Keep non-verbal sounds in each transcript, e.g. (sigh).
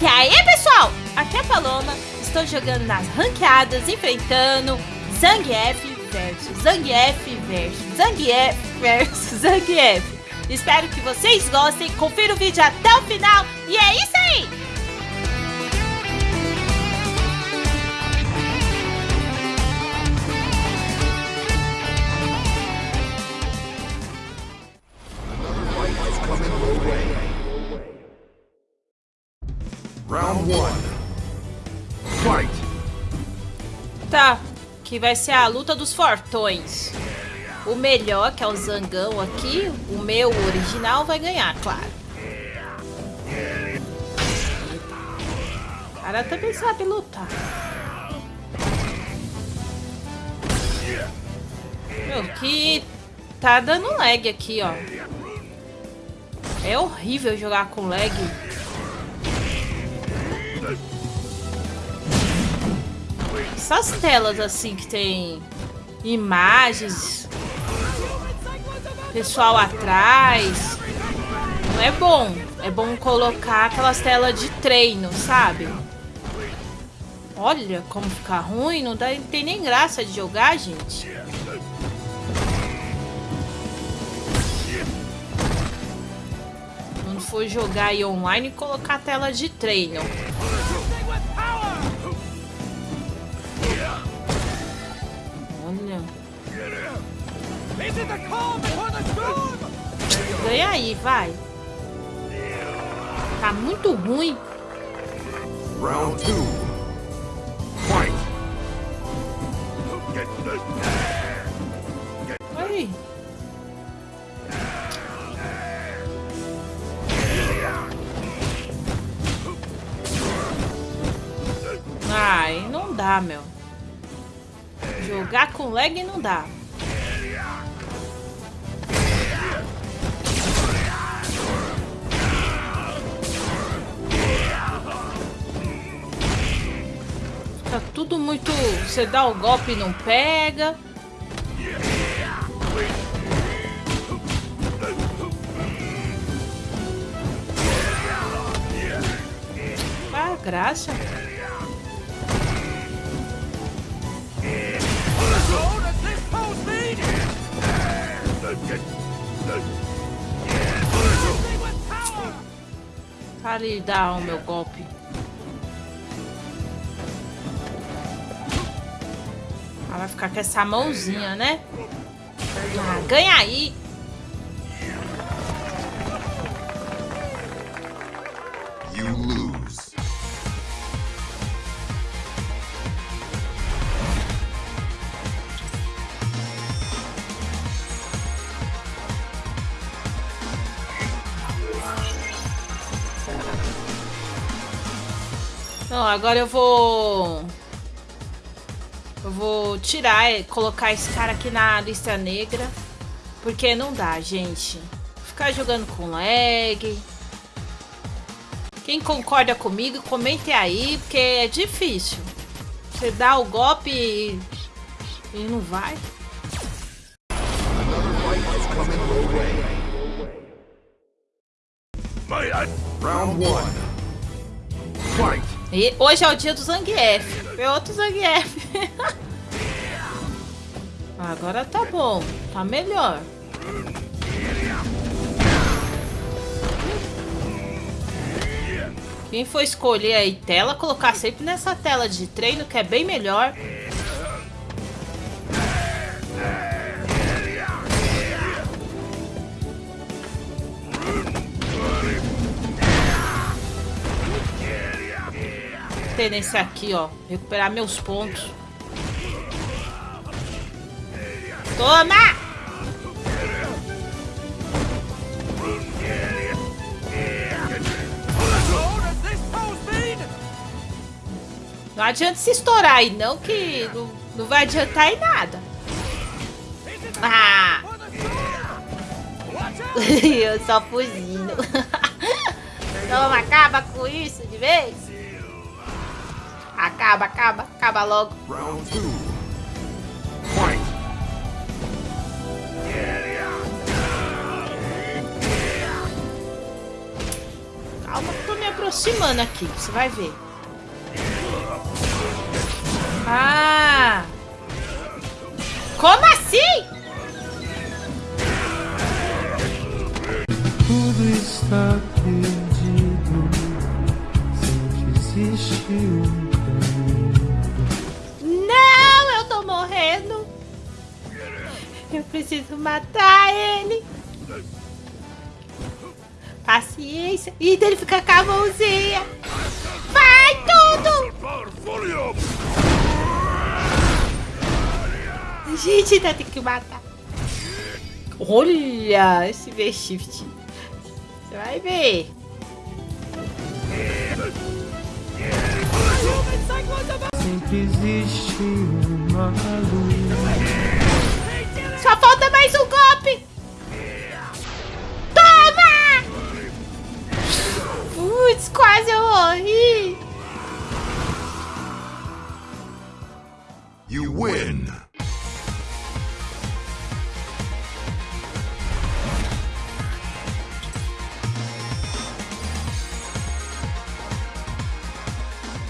E aí, pessoal? Aqui é a Paloma. Estou jogando nas ranqueadas, enfrentando Zangief versus Zangief versus Zangief versus (laughs) Zangief. Espero que vocês gostem. Confira o vídeo até o final. E é isso aí! Round one. Fight! Tá, que vai ser a luta dos fortões. O melhor, que é o Zangão aqui, o meu original, vai ganhar, claro. O cara também sabe lutar. Meu, que tá dando lag aqui, ó. É horrível jogar com lag. Essas telas assim que tem imagens, pessoal atrás, não é bom. É bom colocar aquelas telas de treino, sabe? Olha como fica ruim, não, dá, não tem nem graça de jogar, gente. Quando for jogar aí online, colocar a tela de treino. Ganha aí, vai. Tá muito ruim. Round two. Fight! Aí. Ai, não dá, meu. Jogar com lag não dá. Fica tudo muito... Você dá o golpe e não pega. Ah, graça. Para ele dar o meu golpe. Ela vai ficar com essa mãozinha, né? Ah, ganha aí. You lose. Não, agora eu vou... Eu vou tirar e colocar esse cara aqui na lista negra. Porque não dá, gente. Ficar jogando com lag. Quem concorda comigo, comente aí, porque é difícil. Você dá o golpe e, e não vai. Round one. E hoje é o dia do Zangief. É outro Zangief. (laughs) Agora tá bom. Tá melhor. Quem for escolher aí tela, colocar sempre nessa tela de treino, que é bem melhor. Ter nesse aqui, ó. Recuperar meus pontos. Toma! Não adianta se estourar aí, não, que não, não vai adiantar em nada. Ah! (laughs) Eu só fugindo. (laughs) Toma, acaba com isso de vez. Acaba, acaba, acaba logo. Round two. Fight! Calma que eu tô me aproximando aqui, você vai ver. Ah! Como assim? Tudo está perdido. Sempre existe um preciso matar ele. Paciência. E ele fica com a mãozinha. Vai tudo! Gente, ainda tem que matar. Olha esse V-Shift. Você vai ver. Sempre existe uma luz. Win!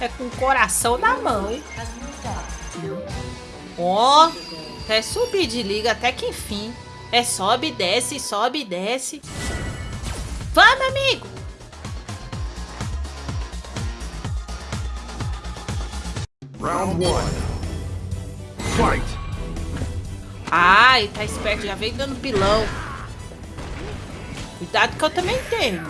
É com o coração na mão, hein? Ó, é subir de liga até que enfim. É sobe e desce, sobe e desce. Vamos, amigo! Round one. Ai, tá esperto, já veio dando pilão. Cuidado que eu também tenho.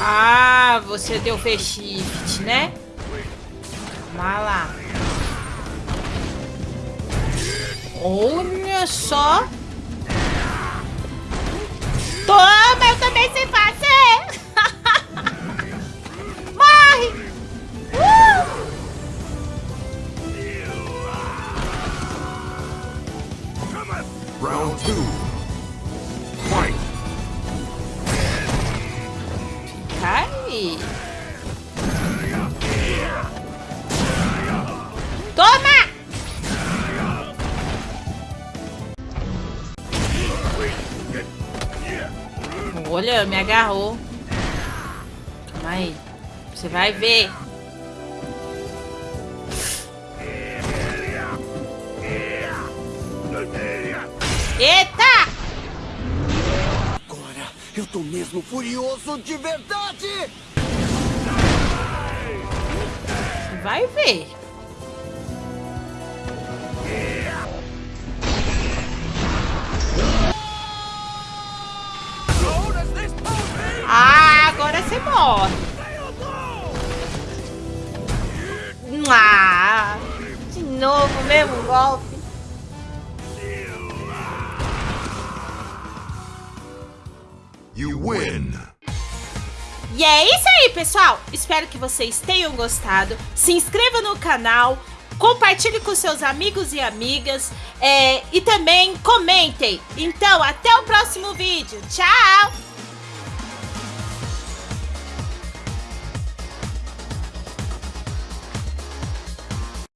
Ah, você deu V-Shift, né? Vai lá. Olha só. Toma, eu também sei fazer. (laughs) Morre. Uh! Round two. Fight! Toma! Olha, me agarrou. Calma aí. Você vai ver. Eita! Agora eu tô mesmo furioso de verdade! Vai ver. Morre. Ah, de novo, mesmo golpe. You win! E é isso aí, pessoal. Espero que vocês tenham gostado. Se inscreva no canal, compartilhe com seus amigos e amigas é, e também comentem. Então, até o próximo vídeo. Tchau!